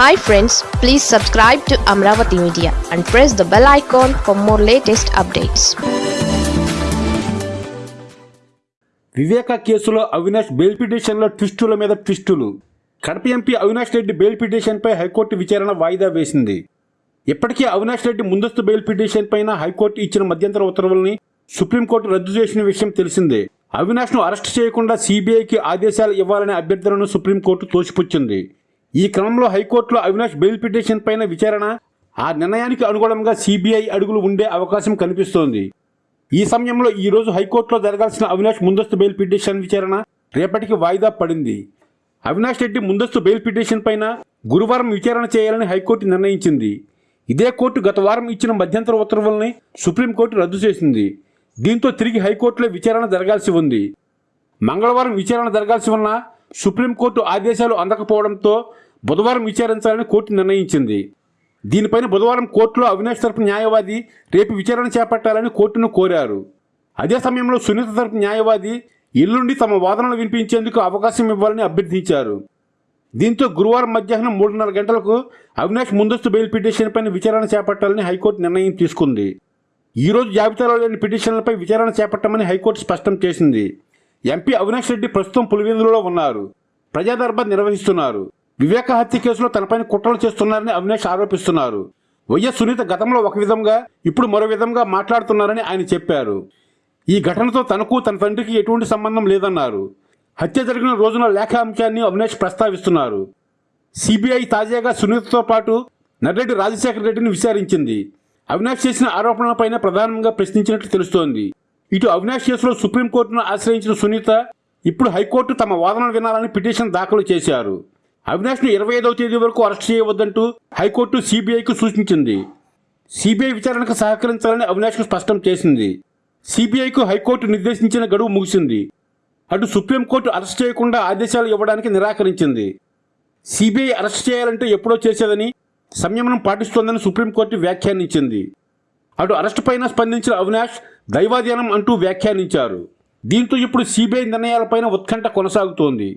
Hi friends please subscribe to Amaravati media and press the bell icon for more latest updates Viveka కేసులో Avinash bail పిటిషన్లో ట్విస్టుల మీద ట్విస్టులు. Kadapa MP Avinash Reddy bail పిటిషన్పై high court విచారణ వాయిదా వేసింది. ఇప్పటికే అవినాష్ రెడ్డి ముందస్తు బెయిల్ పిటిషన్ పైన హైకోర్టు ఇచ్చిన మధ్యంతర ఉత్తర్వుల్ని సుప్రీంకోర్టు రద్దు చేసిన విషయం తెలిసిందే. అవినాష్ను అరెస్ట్ చేయకుండా సిబిఐకి ఆదేశాలు ఇవ్వాలనే అభ్యర్థనను సుప్రీంకోర్టు తోసిపుచ్చింది. ఈ క్రమంలో హైకోర్టులో అవినాష్ బెయిల్ పిటిషన్ పైన విచారణ ఆ నిర్ణయానికి అనుగుణంగా సిబిఐ అడుగులు ఉండే అవకాశం కనిపిస్తోంది. ఈ సమయంలో ఈ రోజు హైకోర్టులో జరగాల్సిన అవినాష్ ముందస్తు బెయిల్ పిటిషన్ విచారణ రేపటికి వాయిదా పడింది. అవినాష్ రెడ్డి ముందస్తు బెయిల్ పిటిషన్ పైన గురువారం విచారణ చేయాలని హైకోర్టు నిర్ణయించింది. ఇదే కోర్టు గత వారం ఇచ్చిన మధ్యంతర ఉత్తర్వుల్ని సుప్రీంకోర్టు రద్దు చేసింది. దీంతో తిరిగి హైకోర్టులో విచారణ జరగాల్సి ఉంది. మంగళవారం విచారణ జరగాల్సి ఉన్నా సుప్రీంకోర్టు ఆదేశాలు అందకపోవడంతో బుధవారం విచారించాలని కోర్టు నిర్ణయించింది. దీనిపైన బుధవారం కోర్టులో అవినాష్ తరపు న్యాయవాది రేపు విచారణ చేపట్టాలని కోర్టును కోరారు. అదే సమయంలో సునీత తరపు న్యాయవాది ఎల్లుండి తమ వాదనలు వినిపించేందుకు అవకాశం ఇవ్వాలని అభ్యర్థించారు. దీంతో గురువారం మధ్యాహ్నం మూడున్నర గంటలకు అవినాష్ ముందస్తు బెయిల్ పిటిషన్పై విచారణ చేపట్టాలని హైకోర్టు నిర్ణయం తీసుకుంది. ఈ రోజు జాబితాలో లేని పిటిషన్లపై విచారణ చేపట్టమని హైకోర్టు స్పష్టం చేసింది. ఎంపీ అవినాష్ రెడ్డి ప్రస్తుతం పులివెందులలో ఉన్నారు. ప్రజాదర్బార్ నిర్వహిస్తున్నారు. వివేక హత్య కేసులో తనపైన కుట్రలు చేస్తున్నారని అవినాష్ ఆరోపిస్తున్నారు. వైఎస్ సునీత గతంలో ఒక విధంగా ఇప్పుడు మరో విధంగా మాట్లాడుతున్నారని ఆయన చెప్పారు. ఈ ఘటనతో తనకు తన తండ్రికి ఎటువంటి సంబంధం లేదన్నారు. హత్య జరిగిన రోజున లేఖ అంశాన్ని అవినాష్ ప్రస్తావిస్తున్నారు. సిబిఐ తాజాగా సునీతతో పాటు నర్రెడ్డి రాజశేఖర రెడ్డిని విచారించింది. అవినాష్ చేసిన ఆరోపణలపైన ప్రధానంగా ప్రశ్నించినట్లు తెలుస్తోంది. ఇటు అవినాష్ కేసులో సుప్రీంకోర్టును ఆశ్రయించిన సునీత ఇప్పుడు హైకోర్టు తమ వాదనలు వినాలని పిటిషన్ దాఖలు చేశారు. అవినాష్ను ఇరవై ఐదవ తేదీ వరకు అరెస్ట్ చేయవద్దంటూ హైకోర్టు సిబిఐకు సూచించింది. సిబిఐ విచారణకు సహకరించాలని అవినాష్కు స్పష్టం చేసింది. సిబిఐకు హైకోర్టు నిర్దేశించిన గడువు ముగిసింది. అటు సుప్రీంకోర్టు అరెస్ట్ చేయకుండా ఆదేశాలు ఇవ్వడానికి నిరాకరించింది. సిబిఐ అరెస్ట్ చేయాలంటే ఎప్పుడో చేసేదని సంయమనం పాటిస్తోందని సుప్రీంకోర్టు వ్యాఖ్యానించింది. అటు అరెస్టు పైన స్పందించిన అవినాష్ దైవాధీనం అంటూ వ్యాఖ్యానించారు. దీంతో ఇప్పుడు సిబిఐ నిర్ణయాలపైన ఉత్కంఠ కొనసాగుతోంది.